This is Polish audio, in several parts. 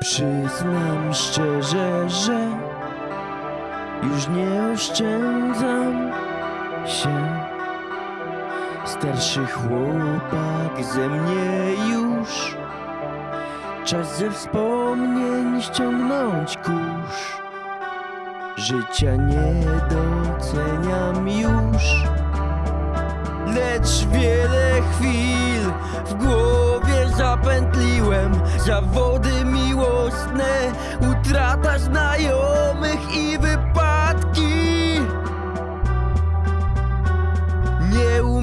Przyznam szczerze, że już nie oszczędzam się. Starszy chłopak ze mnie już Czas ze wspomnień ściągnąć kurz. Życia nie doceniam już Lecz wiele chwil w głowie zapętliłem. Zawody miłosne, utrata znajomych i wypadki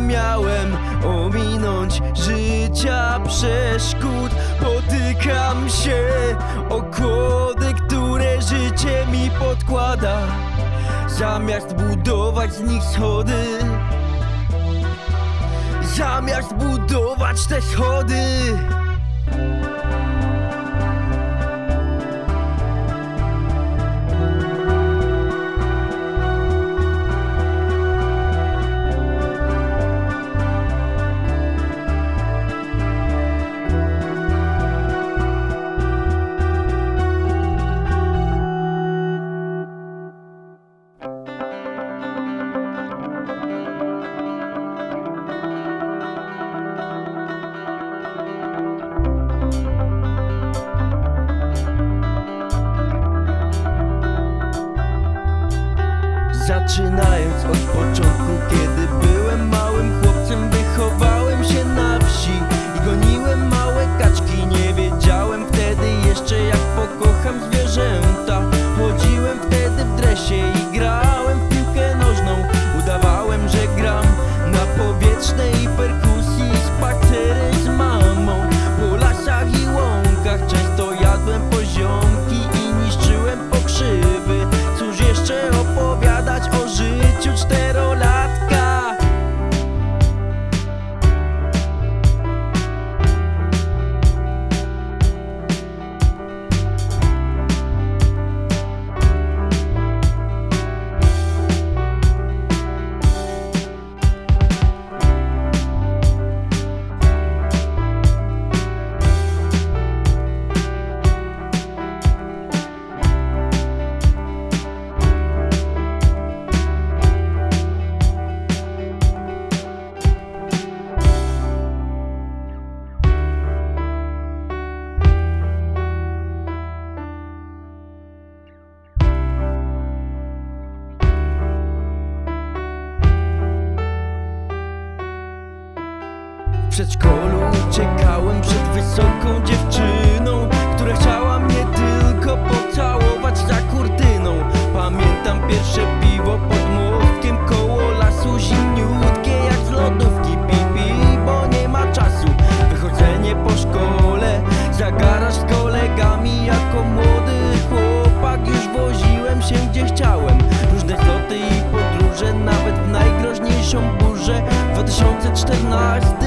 miałem ominąć życia przeszkód. Potykam się o kłody, które życie mi podkłada. Zamiast budować z nich schody. Zamiast budować te schody. touch the north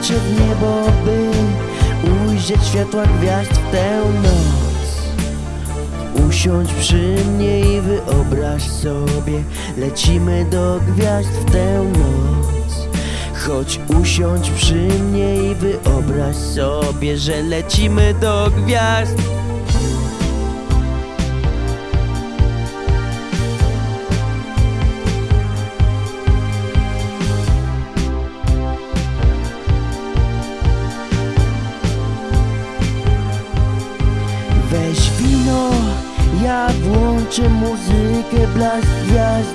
oczy w niebo, by ujrzeć światła gwiazd w tę noc. Usiądź przy mnie i wyobraź sobie Lecimy do gwiazd w tę noc. Chodź usiądź przy mnie i wyobraź sobie, że lecimy do gwiazd. Włączę muzykę, blask gwiazd.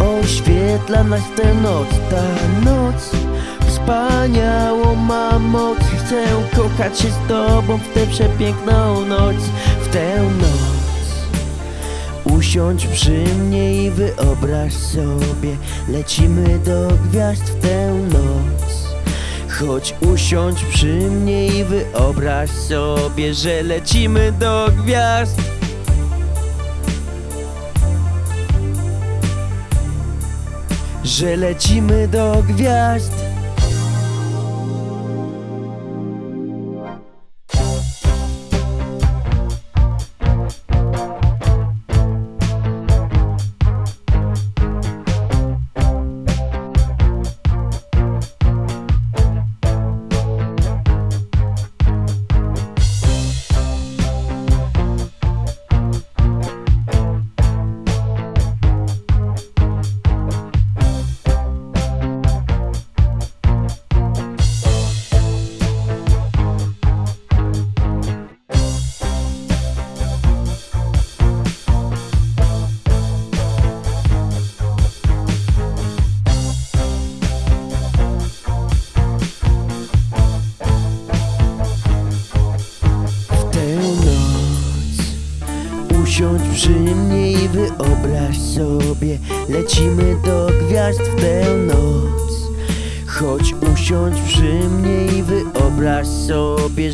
Oświetla nas tę noc, ta noc. Wspaniałą ma moc. Chcę kochać się z tobą w tę przepiękną noc W tę noc. Usiądź przy mnie i wyobraź sobie. Lecimy do gwiazd w tę noc. Chodź usiądź przy mnie i wyobraź sobie, że lecimy do gwiazd Że lecimy do gwiazd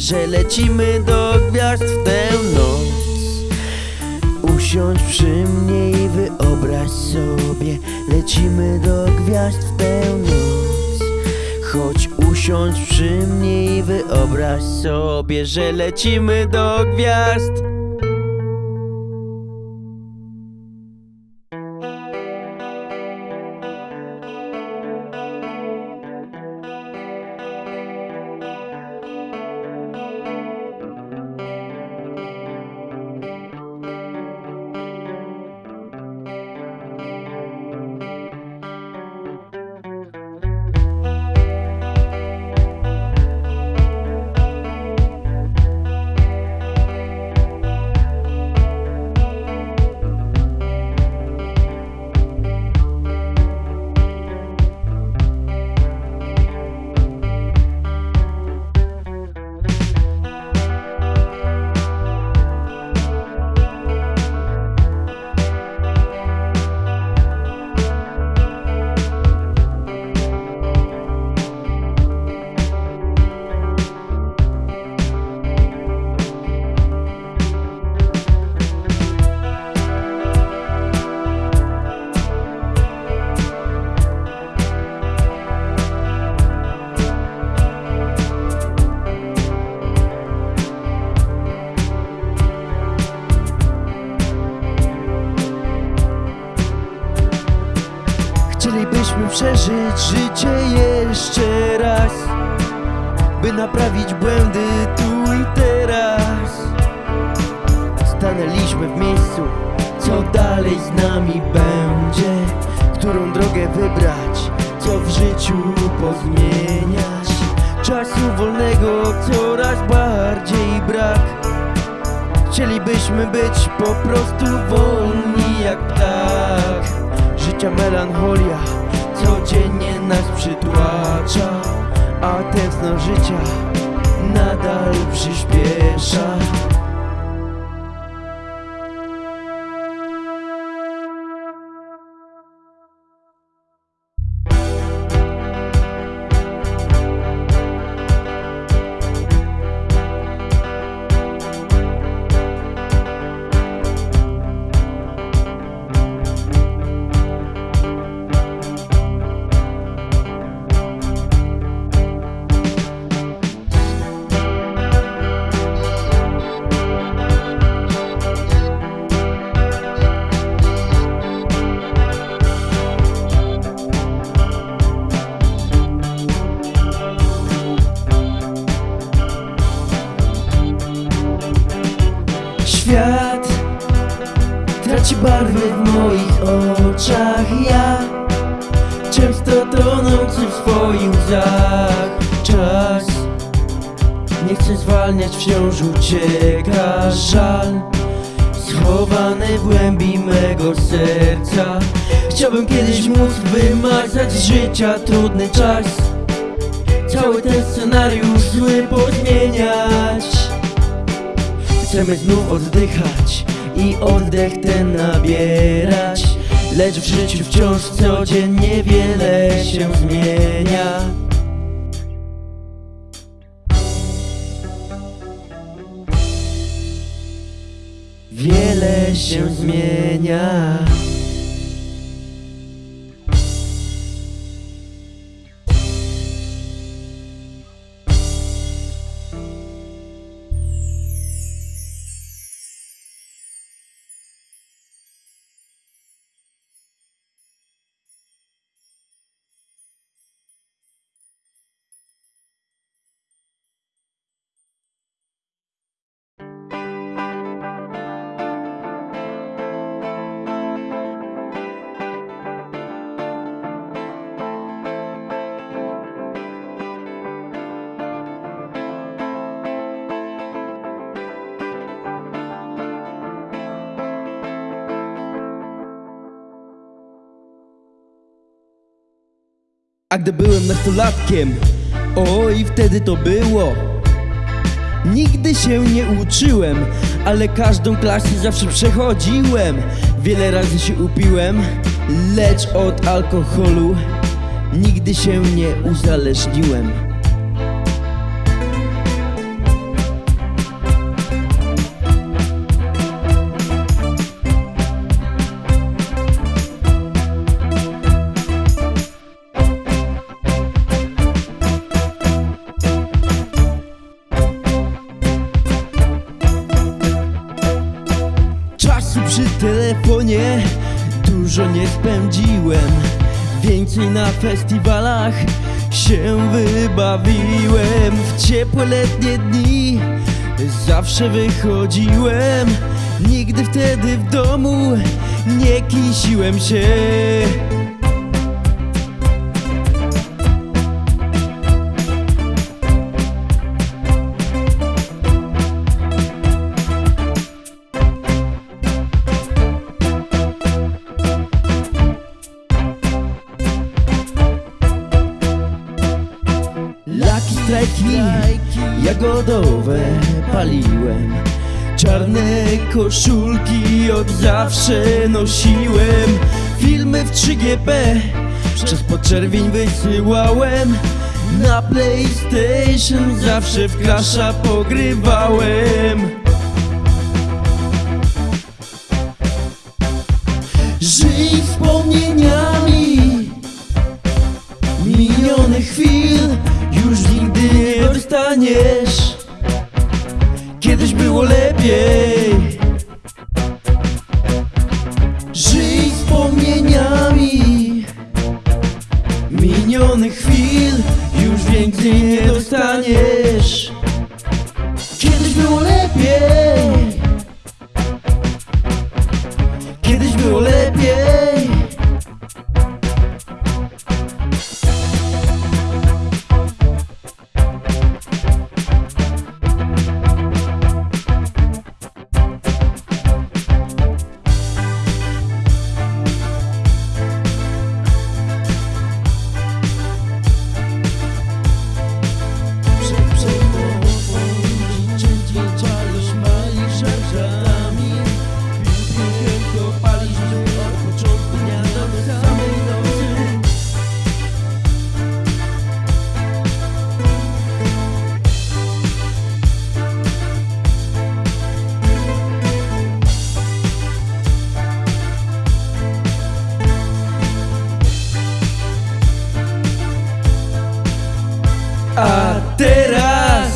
Że lecimy do gwiazd w tę noc. Usiądź przy mnie i wyobraź sobie Lecimy do gwiazd w tę noc. Chodź usiądź przy mnie i wyobraź sobie, że lecimy do gwiazd przeżyć życie jeszcze raz By naprawić błędy tu i teraz Stanęliśmy w miejscu Co dalej z nami będzie? Którą drogę wybrać? Co w życiu pozmieniać? Czasu wolnego coraz bardziej brak Chcielibyśmy być po prostu wolni jak ptak Życia melancholia codziennie nas przytłacza A tętno życia nadal przyspiesza wciąż ucieka żal. Schowany w głębi mego serca. Chciałbym kiedyś móc wymazać z życia trudny czas. Cały ten scenariusz zły pozmieniać Chcemy znów oddychać i oddech ten nabierać. Lecz w życiu wciąż codziennie wiele się zmienia się zmienia A gdy byłem nastolatkiem, oj wtedy to było. Nigdy się nie uczyłem, ale każdą klasę zawsze przechodziłem. Wiele razy się upiłem, lecz od alkoholu Nigdy się nie uzależniłem telefonie dużo nie spędziłem. Więcej na festiwalach się wybawiłem. W ciepłe letnie dni zawsze wychodziłem. Nigdy wtedy w domu nie kisiłem się koszulki od zawsze nosiłem. Filmy w 3GP przez podczerwień wysyłałem. Na PlayStation zawsze w klasza pogrywałem. Żyj wspomnieniami. Minionych chwil już nigdy nie dostaniesz. Kiedyś było lepiej A teraz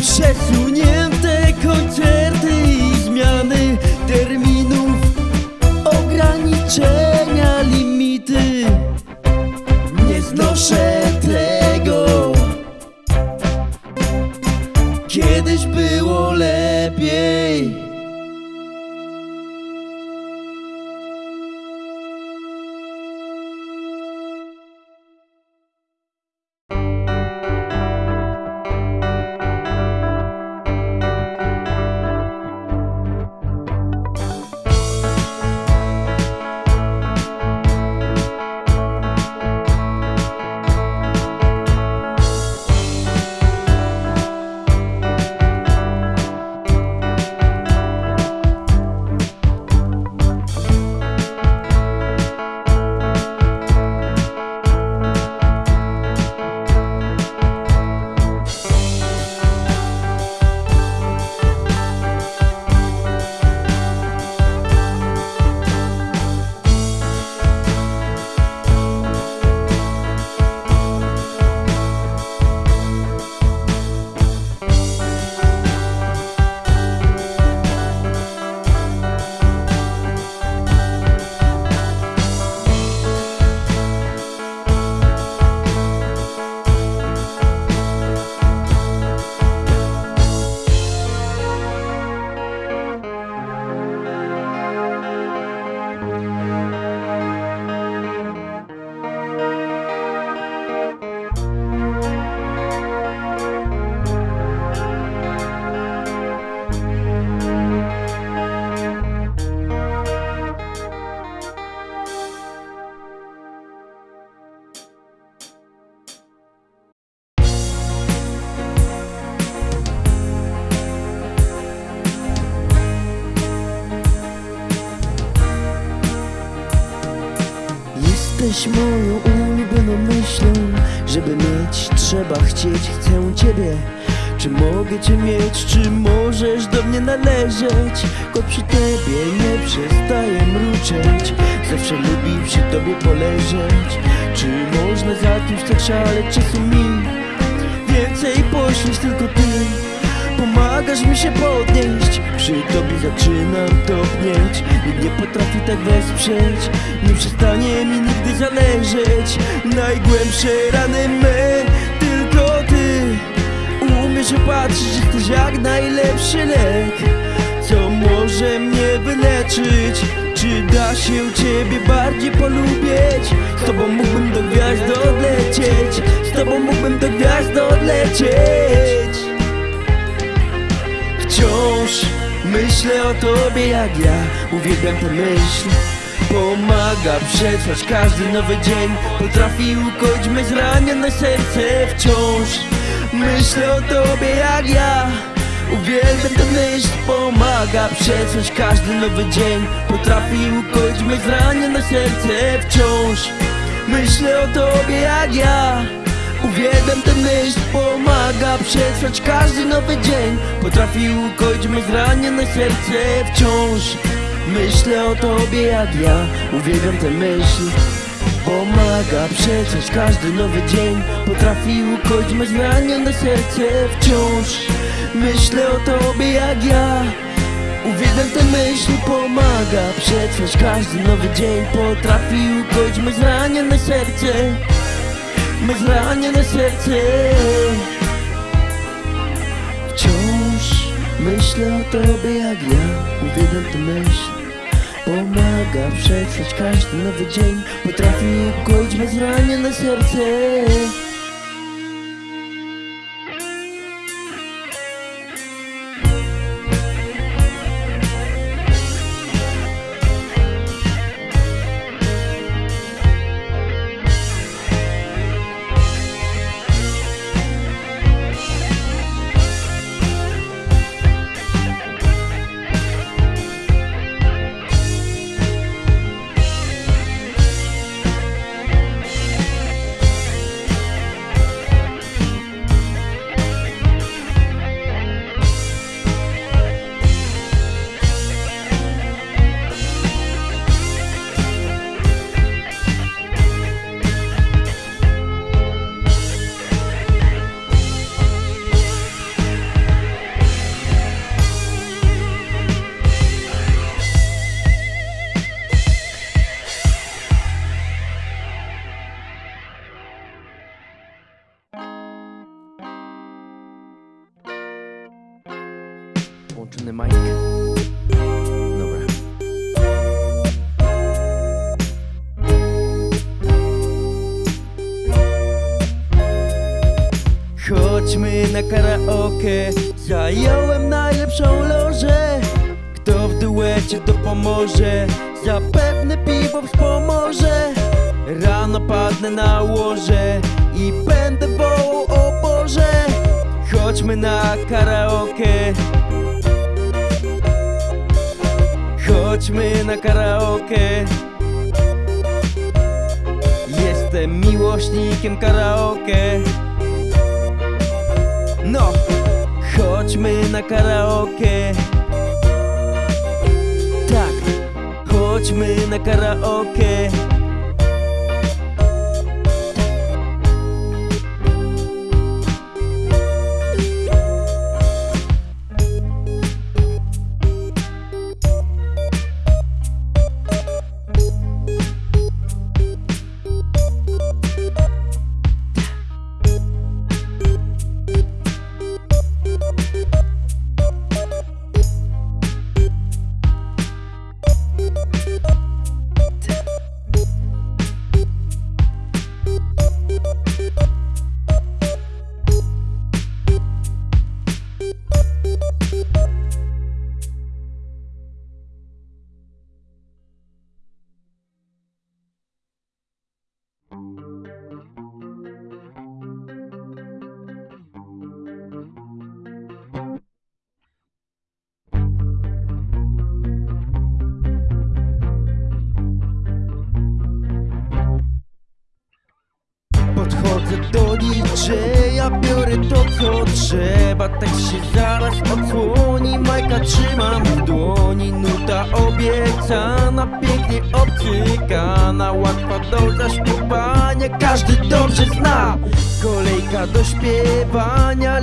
przesunięte koncerty i zmiany terminów, ograniczenia, limity. Nie znoszę chcieć, chcę ciebie. Czy mogę cię mieć, czy możesz do mnie należeć? Ko przy tobie nie przestaję mruczeć. Zawsze lubi przy tobie poleżeć. Czy można za kimś tak szaleć czasu mi? Więcej poświęć tylko ty. Pomagasz mi się podnieść. Przy tobie zaczynam topnieć. Nikt nie potrafi tak wesprzeć. Nie przestanie mi nigdy zależeć. Najgłębsze rany me Opatrzyć, że jesteś jak najlepszy lek. Co może mnie wyleczyć? Czy da się ciebie bardziej polubić? Z tobą mógłbym do gwiazd odlecieć. Z tobą mógłbym do gwiazd odlecieć. Wciąż myślę o tobie jak ja. Uwielbiam tę myśl Pomaga przetrwać każdy nowy dzień. Potrafi ukoić me zranione serce. Wciąż myślę o tobie jak ja. Uwielbiam tę myśl Pomaga przetrwać każdy nowy dzień. Potrafi ukoić me zranione serce Wciąż. Myślę o tobie jak ja. Uwielbiam tę myśl, pomaga przetrwać każdy nowy dzień. Potrafi ukoić me zranione serce wciąż. Myślę o tobie jak ja, uwielbiam tę myśl Pomaga. Przetrwać każdy nowy dzień Potrafi ukoić me zranione serce. Wciąż Myślę o tobie jak ja. Uwielbiam tę myśl, pomaga. Przetrwać każdy nowy dzień Potrafi ukoić me zranione serce. Me zranione serce. Wciąż myślę o tobie jak ja. Uwielbiam tę myśl Pomaga przetrwać każdy nowy dzień Potrafi ukoić me zranione serce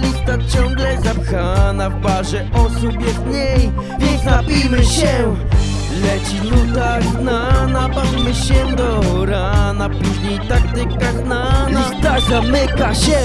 Lista ciągle zapchana W barze osób jest mniej Więc napijmy się. Leci nuta znana, bawmy się do rana Później taktyka znana, lista zamyka się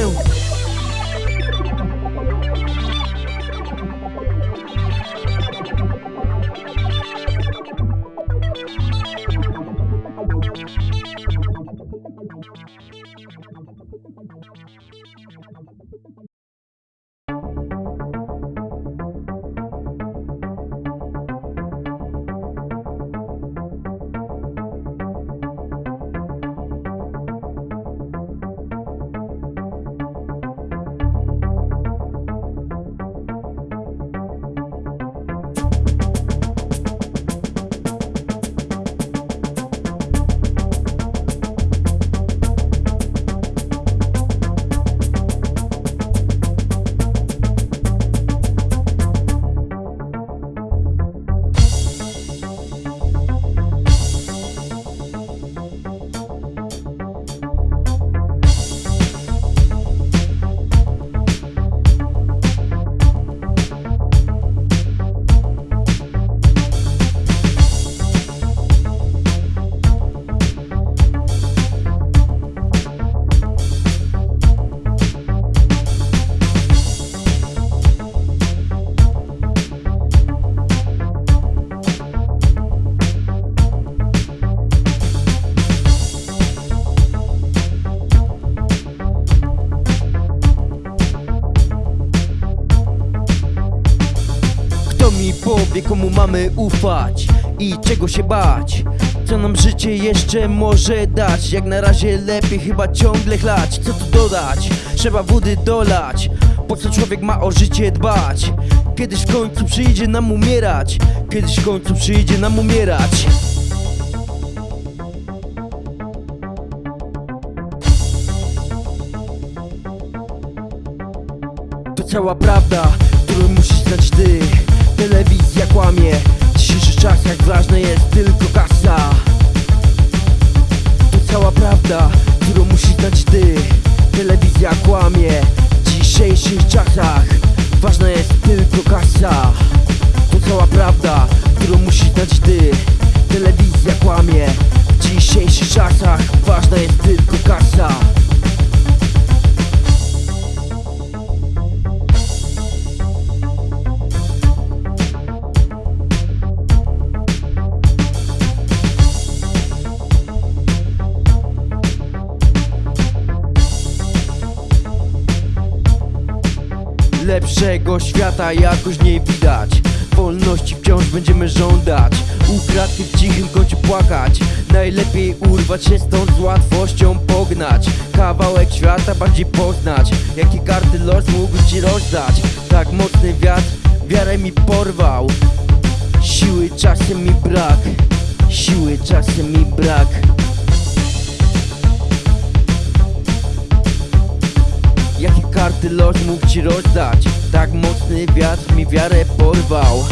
komu mamy ufać i czego się bać? Co nam życie jeszcze może dać? Jak na razie lepiej chyba ciągle chlać Co tu dodać? Trzeba wody dolać Po co człowiek ma o życie dbać? Kiedyś w końcu przyjdzie nam umierać Kiedyś w końcu przyjdzie nam umierać To cała prawda, dzisiejszych czasach. Ważna jest tylko kasa. To cała prawda, którą musisz znać ty. Telewizja kłamie. W dzisiejszych czasach Ważna jest tylko kasa Lepszego świata jakoś nie widać. Wolności wciąż będziemy żądać. Ukradki w cichym kącie płakać. Najlepiej urwać się stąd z łatwością pognać. Kawałek świata bardziej poznać. Jakie karty los mógł ci rozdać? Tak mocny wiatr wiarę mi porwał. Siły czasem mi brak. Siły czasem mi brak karty los mógł ci rozdać. Tak mocny wiatr mi wiarę porwał